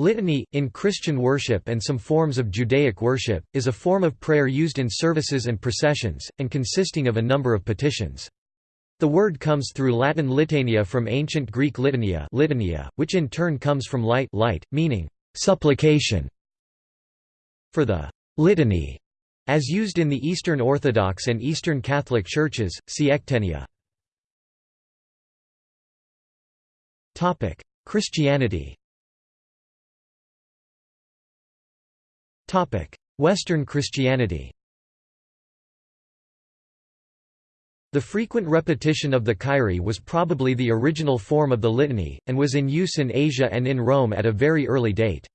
Litany, in Christian worship and some forms of Judaic worship, is a form of prayer used in services and processions, and consisting of a number of petitions. The word comes through Latin litania from ancient Greek litania, litania which in turn comes from light, light meaning supplication. For the litany, as used in the Eastern Orthodox and Eastern Catholic churches, see ectenia. Christianity Western Christianity The frequent repetition of the Kyrie was probably the original form of the litany, and was in use in Asia and in Rome at a very early date.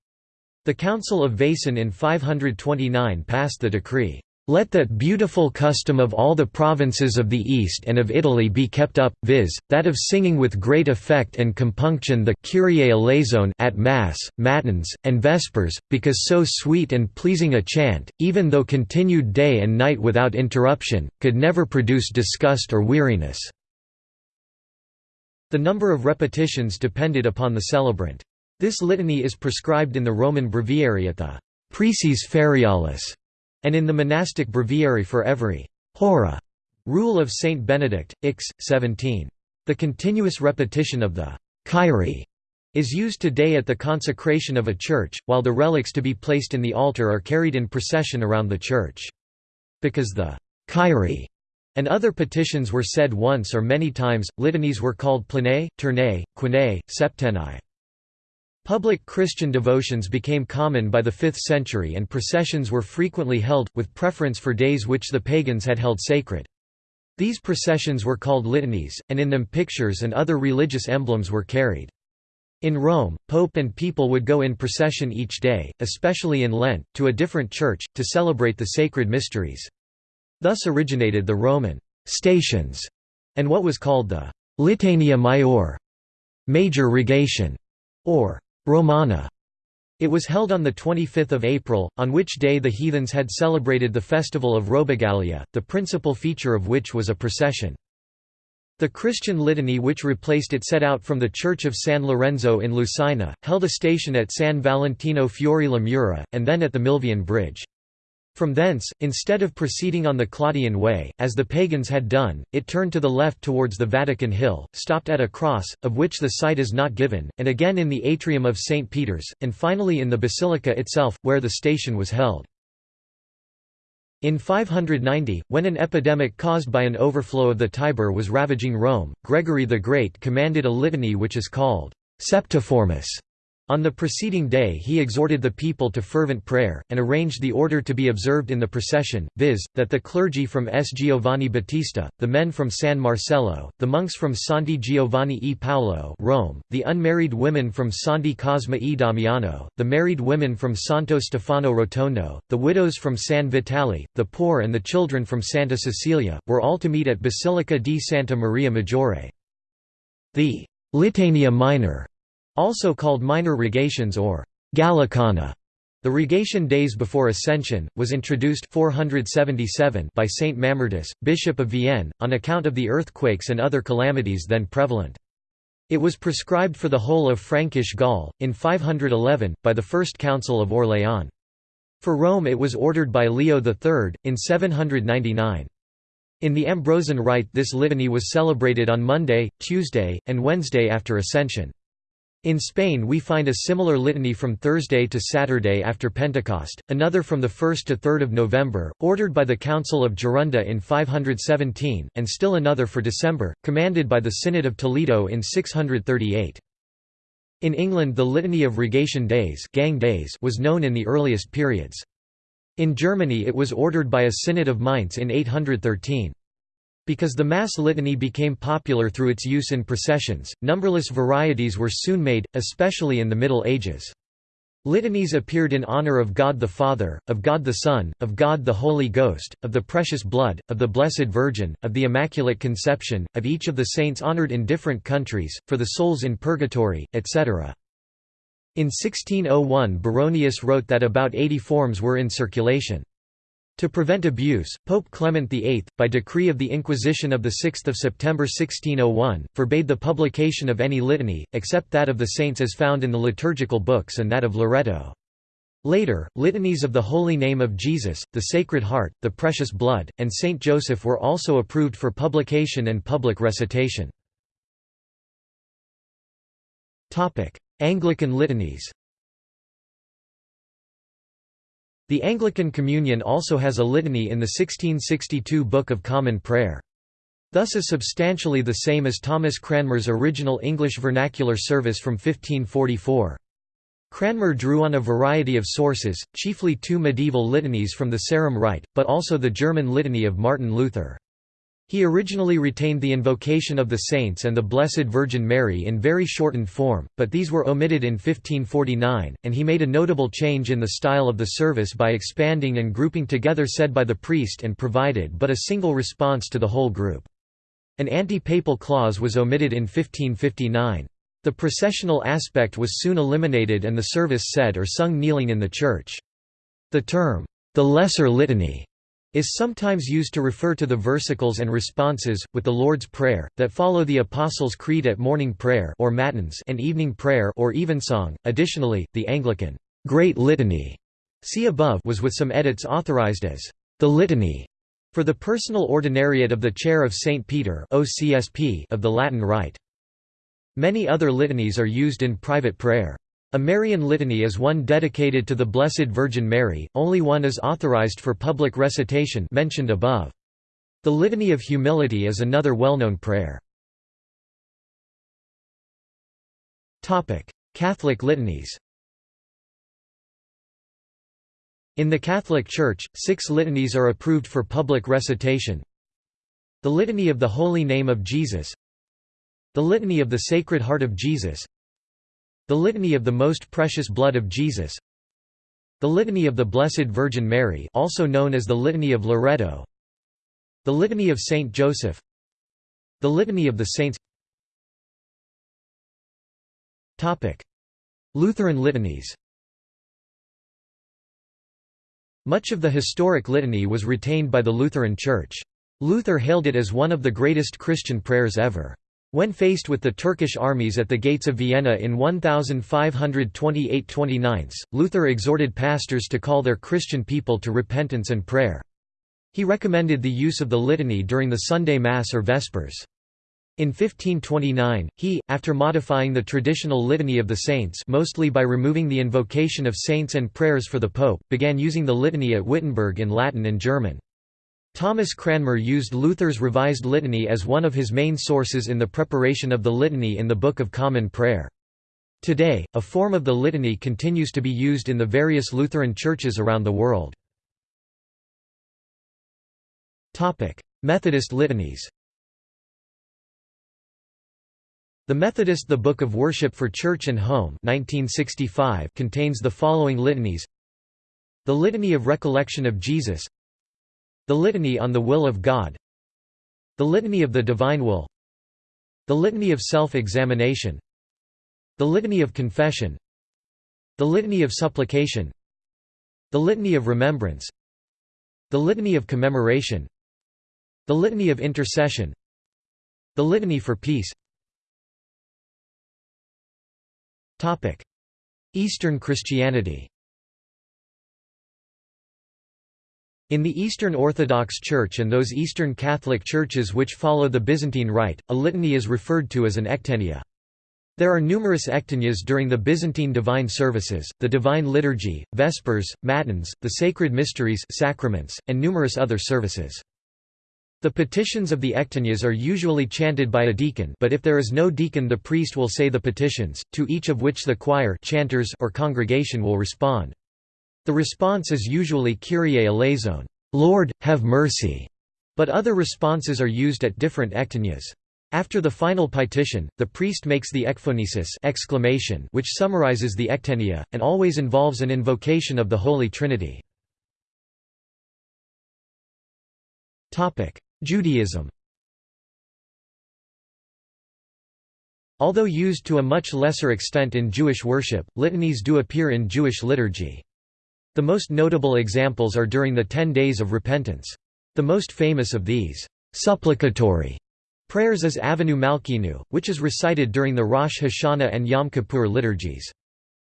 The Council of Vaison in 529 passed the decree, let that beautiful custom of all the provinces of the East and of Italy be kept up, viz., that of singing with great effect and compunction the Kyrie eleison at Mass, Matins, and Vespers, because so sweet and pleasing a chant, even though continued day and night without interruption, could never produce disgust or weariness." The number of repetitions depended upon the celebrant. This litany is prescribed in the Roman breviary at the «Preces ferialis» and in the monastic breviary for every hora rule of Saint Benedict, Ix, 17. The continuous repetition of the Kyrie is used today at the consecration of a church, while the relics to be placed in the altar are carried in procession around the church. Because the Kyrie and other petitions were said once or many times, litanies were called planae, ternae, quinae, septenae. Public Christian devotions became common by the 5th century and processions were frequently held, with preference for days which the pagans had held sacred. These processions were called litanies, and in them pictures and other religious emblems were carried. In Rome, pope and people would go in procession each day, especially in Lent, to a different church, to celebrate the sacred mysteries. Thus originated the Roman «stations» and what was called the «litania maior» major rogation, or Romana. It was held on 25 April, on which day the heathens had celebrated the festival of Robigalia, the principal feature of which was a procession. The Christian litany which replaced it set out from the Church of San Lorenzo in Lucina, held a station at San Valentino Fuori la Mura, and then at the Milvian Bridge. From thence, instead of proceeding on the Claudian Way, as the pagans had done, it turned to the left towards the Vatican Hill, stopped at a cross, of which the site is not given, and again in the atrium of St. Peter's, and finally in the basilica itself, where the station was held. In 590, when an epidemic caused by an overflow of the Tiber was ravaging Rome, Gregory the Great commanded a litany which is called Septiformis on the preceding day he exhorted the people to fervent prayer, and arranged the order to be observed in the procession, viz., that the clergy from S. Giovanni Battista, the men from San Marcello, the monks from Santi Giovanni e Paolo Rome, the unmarried women from Santi Cosma e Damiano, the married women from Santo Stefano Rotondo, the widows from San Vitale, the poor and the children from Santa Cecilia, were all to meet at Basilica di Santa Maria Maggiore. The «Litania Minor» Also called minor rogations or Gallicana. The rogation days before Ascension, was introduced 477 by Saint Mamertus, Bishop of Vienne, on account of the earthquakes and other calamities then prevalent. It was prescribed for the whole of Frankish Gaul, in 511, by the First Council of Orléans. For Rome it was ordered by Leo III, in 799. In the Ambrosian Rite this litany was celebrated on Monday, Tuesday, and Wednesday after Ascension. In Spain we find a similar litany from Thursday to Saturday after Pentecost, another from the 1st to 3rd of November, ordered by the Council of Gerona in 517, and still another for December, commanded by the Synod of Toledo in 638. In England the Litany of Rogation Days, gang days was known in the earliest periods. In Germany it was ordered by a Synod of Mainz in 813. Because the Mass litany became popular through its use in processions, numberless varieties were soon made, especially in the Middle Ages. Litanies appeared in honor of God the Father, of God the Son, of God the Holy Ghost, of the Precious Blood, of the Blessed Virgin, of the Immaculate Conception, of each of the saints honored in different countries, for the souls in purgatory, etc. In 1601 Baronius wrote that about 80 forms were in circulation. To prevent abuse, Pope Clement VIII, by decree of the Inquisition of 6 September 1601, forbade the publication of any litany, except that of the saints as found in the liturgical books and that of Loreto. Later, litanies of the Holy Name of Jesus, the Sacred Heart, the Precious Blood, and Saint Joseph were also approved for publication and public recitation. Anglican litanies The Anglican Communion also has a litany in the 1662 Book of Common Prayer. Thus is substantially the same as Thomas Cranmer's original English vernacular service from 1544. Cranmer drew on a variety of sources, chiefly two medieval litanies from the Sarum Rite, but also the German litany of Martin Luther. He originally retained the invocation of the saints and the Blessed Virgin Mary in very shortened form, but these were omitted in 1549, and he made a notable change in the style of the service by expanding and grouping together said by the priest and provided but a single response to the whole group. An anti-papal clause was omitted in 1559. The processional aspect was soon eliminated and the service said or sung kneeling in the church. The term, the Lesser Litany, is sometimes used to refer to the versicles and responses, with the Lord's Prayer, that follow the Apostles' Creed at morning prayer or matins and evening prayer or evensong. Additionally, the Anglican Great Litany see above was with some edits authorized as the Litany for the personal ordinariate of the Chair of St. Peter OCSP of the Latin Rite. Many other litanies are used in private prayer. A Marian litany is one dedicated to the Blessed Virgin Mary, only one is authorized for public recitation mentioned above. The Litany of Humility is another well-known prayer. Catholic litanies In the Catholic Church, six litanies are approved for public recitation. The Litany of the Holy Name of Jesus The Litany of the Sacred Heart of Jesus the Litany of the Most Precious Blood of Jesus. The Litany of the Blessed Virgin Mary also known as the Litany of Loreto The Litany of Saint Joseph. The Litany of the Saints. Lutheran litanies. Much of the historic litany was retained by the Lutheran Church. Luther hailed it as one of the greatest Christian prayers ever. When faced with the Turkish armies at the gates of Vienna in 1528–29, Luther exhorted pastors to call their Christian people to repentance and prayer. He recommended the use of the litany during the Sunday Mass or Vespers. In 1529, he, after modifying the traditional Litany of the Saints mostly by removing the invocation of saints and prayers for the Pope, began using the litany at Wittenberg in Latin and German. Thomas Cranmer used Luther's Revised Litany as one of his main sources in the preparation of the Litany in the Book of Common Prayer. Today, a form of the litany continues to be used in the various Lutheran churches around the world. Methodist litanies The Methodist The Book of Worship for Church and Home 1965 contains the following litanies The Litany of Recollection of Jesus the Litany on the Will of God. The Litany of the Divine Will. The Litany of Self-Examination. The Litany of Confession. The Litany of Supplication. The Litany of Remembrance. The Litany of Commemoration. The Litany of Intercession. The Litany for Peace. Eastern Christianity In the Eastern Orthodox Church and those Eastern Catholic churches which follow the Byzantine Rite, a litany is referred to as an ectenia. There are numerous ectenias during the Byzantine divine services, the Divine Liturgy, Vespers, Matins, the Sacred Mysteries sacraments, and numerous other services. The petitions of the ectenias are usually chanted by a deacon but if there is no deacon the priest will say the petitions, to each of which the choir chanters or congregation will respond. The response is usually Kyrie eleison, Lord, have mercy, but other responses are used at different ectenias. After the final petition, the priest makes the ekphonesis exclamation which summarizes the ectenia, and always involves an invocation of the Holy Trinity. Judaism Although used to a much lesser extent in Jewish worship, litanies do appear in Jewish liturgy. The most notable examples are during the Ten Days of Repentance. The most famous of these, supplicatory prayers is Avinu Malkeinu, which is recited during the Rosh Hashanah and Yom Kippur liturgies.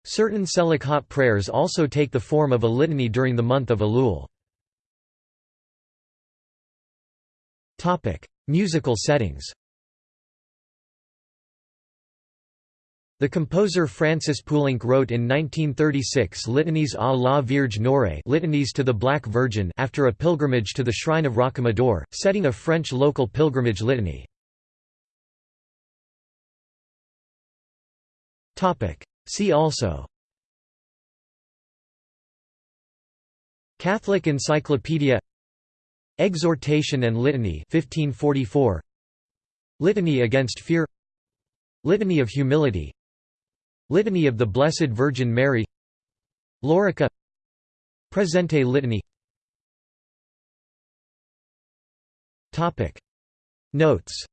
Certain Selichot prayers also take the form of a litany during the month of Elul. Musical settings The composer Francis Poulenc wrote in 1936 litanies à la Vierge Noire litanies to the Black Virgin after a pilgrimage to the shrine of Rocamadour, setting a French local pilgrimage litany. See also Catholic Encyclopedia Exhortation and Litany 1544 Litany against Fear Litany of Humility Litany of the Blessed Virgin Mary. Lorica. Presente Litany. Notes